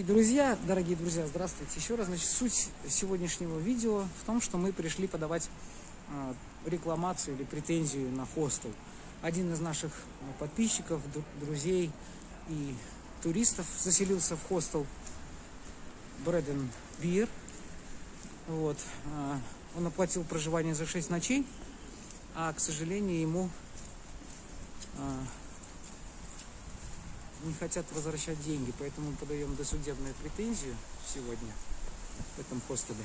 И, друзья, дорогие друзья, здравствуйте. Еще раз, значит, суть сегодняшнего видео в том, что мы пришли подавать э, рекламацию или претензию на хостел. Один из наших э, подписчиков, друзей и туристов заселился в хостел Bread Beer. Вот. Э, он оплатил проживание за 6 ночей, а, к сожалению, ему не хотят возвращать деньги, поэтому мы подаем досудебную претензию сегодня в этом хостеле.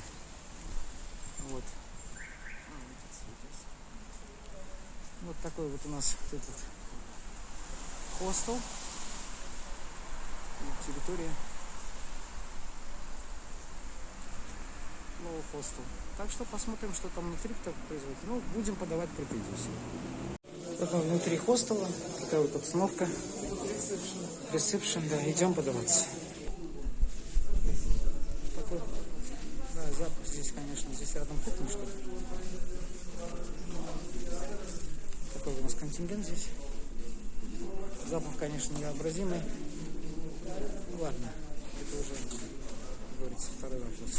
Вот. Вот такой вот у нас этот хостел. Территория. Новый хостел. Так что посмотрим, что там внутри производит. Ну, будем подавать претензии. Вот внутри хостела. Такая вот обстановка. Ресепшн, да, идем подаваться. Такой, да, запах здесь, конечно, здесь рядом кухня, что ли. Такой у нас контингент здесь. Запах, конечно, необразимый. Ну ладно, это уже, говорится, второй вопрос.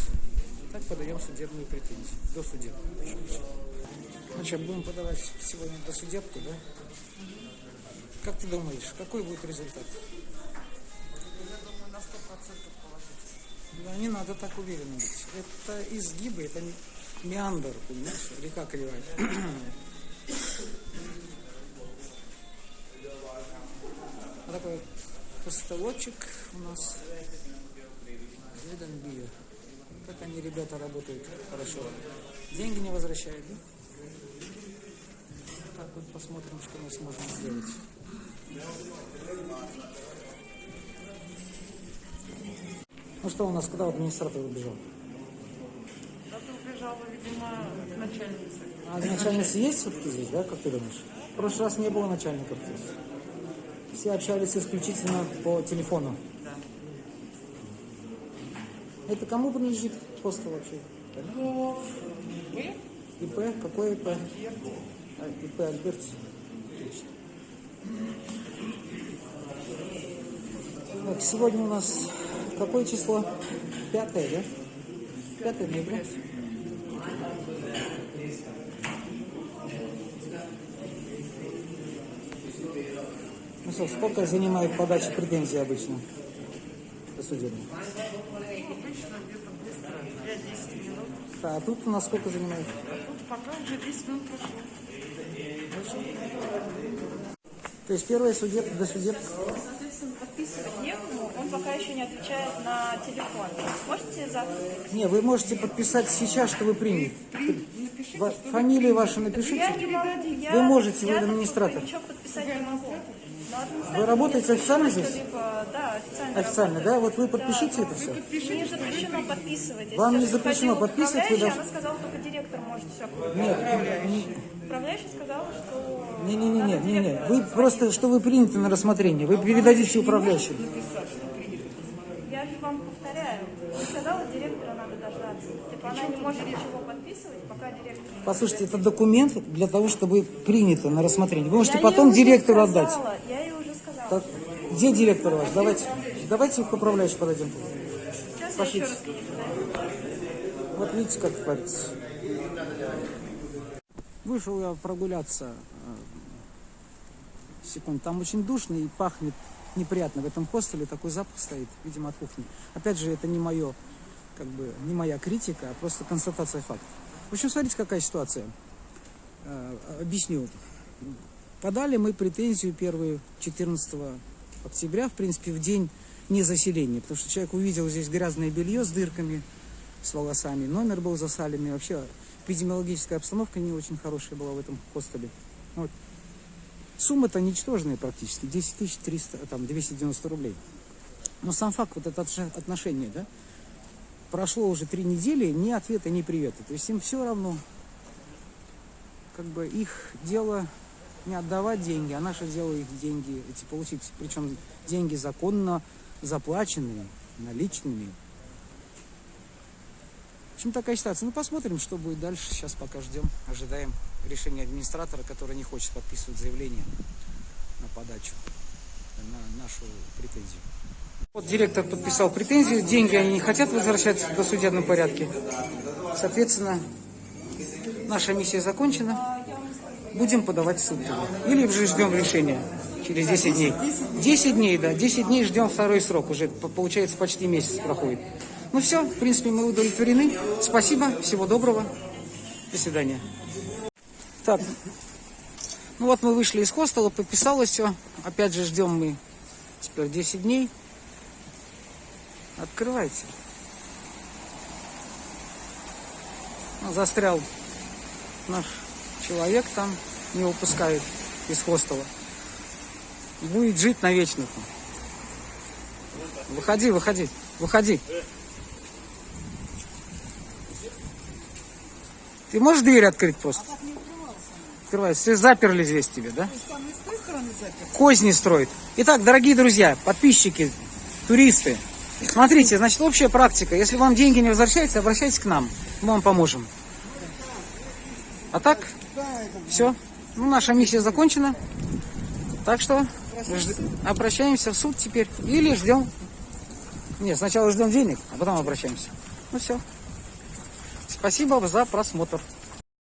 Так подаем судебную претензию. До судебную. Значит, будем подавать сегодня до судебку, да? Как ты думаешь, какой будет результат? Я думаю, на 100% положительный. Да, не надо так уверенно быть. Это изгибы, это меандр, понимаешь, река кривая. Такой постолочек у нас. Бир. Как они, ребята, работают хорошо. Деньги не возвращают, да? Так вот посмотрим, что мы сможем сделать. Ну что у нас, когда администратор убежал? Убежала, видимо, к начальнице. А начальница есть все-таки здесь, да, как ты думаешь? В прошлый раз не было начальников здесь. Все общались исключительно по телефону. Да. Это кому принадлежит хостел вообще? Ну, вы? ИП? Какой ИП? А, ИП Альберт. Так, сегодня у нас какое число? Пятое, да? Пятое ноября. Ну что, сколько занимает подача претензий обычно 5-10 минут. А тут у нас сколько занимает? Тут пока уже 10 минут прошло. То есть первое судеб, до судеб. Соответственно, подписывать некому, он пока еще не отвечает на телефон. Можете завтра? Не, вы можете подписать сейчас, что вы приняли. Напишите, Фамилию вашу Я напишите. не могу. Я, Вы можете, вы я администратор. Ничего подписать не могу. Вы работаете официально здесь? Да, официально. Официально, да? Вот вы подпишите это все. Мне запрещено подписывать. Вам не запрещено подписывать, вы должны- Она сказала, только директор может все. Нет, Управляющая сказала, что... не, не, не, не, надо не, не. директору Вы просто, что вы приняты на рассмотрение, вы передадите управляющему. Я же вам повторяю. Сказала, директора надо дождаться. Она не может ничего подписывать, пока директор Послушайте, это документ для того, чтобы принято на рассмотрение. Вы можете Я потом директору отдать. сказала, Я ей уже сказала. Так, где директор ваш? Давайте, давайте к управляющему подойдем. Сейчас пошлите. Вот видите, как творится. Вышел я прогуляться э, секунд. Там очень душно и пахнет неприятно. В этом хостеле такой запах стоит, видимо, от кухни. Опять же, это не мое, как бы, не моя критика, а просто констатация факта. В общем, смотрите, какая ситуация. Э, Объясню. Подали мы претензию первую 14 октября, в принципе, в день незаселения, потому что человек увидел здесь грязное белье с дырками, с волосами, номер был засаленный, вообще эпидемиологическая обстановка не очень хорошая была в этом хостеле. Вот. Сумма-то ничтожная практически, 10 300, там, 290 рублей. Но сам факт, вот это отношение, да, прошло уже три недели, ни ответа, ни привета. То есть им все равно, как бы их дело не отдавать деньги, а наше дело их деньги эти получить. Причем деньги законно заплаченные, наличными. В общем, такая ситуация. Ну, посмотрим, что будет дальше. Сейчас пока ждем, ожидаем решения администратора, который не хочет подписывать заявление на подачу, на нашу претензию. Вот директор подписал претензию, деньги они не хотят возвращать в досудебном порядке. Соответственно, наша миссия закончена. Будем подавать в суд. Или уже ждем решения через 10 дней. 10 дней, да, 10 дней ждем второй срок. Уже по- получается почти месяц проходит. Ну все, в принципе, мы удовлетворены. Спасибо, всего доброго. До свидания. Так, ну вот мы вышли из хостела, подписалось все. Опять же ждем мы теперь 10 дней. Открывайте. Ну, застрял наш человек там, не выпускают из хостела. Будет жить навечно. Выходи, выходи, выходи. Ты можешь дверь открыть просто? Открывается. Все заперли здесь тебе, да? Козни строит. Итак, дорогие друзья, подписчики, туристы, смотрите, значит, общая практика. Если вам деньги не возвращаются, обращайтесь к нам. Мы вам поможем. А так, все. Ну, наша миссия закончена. Так что обращаемся в суд теперь. Или ждем. Нет, сначала ждем денег, а потом обращаемся. Ну все. Спасибо за просмотр.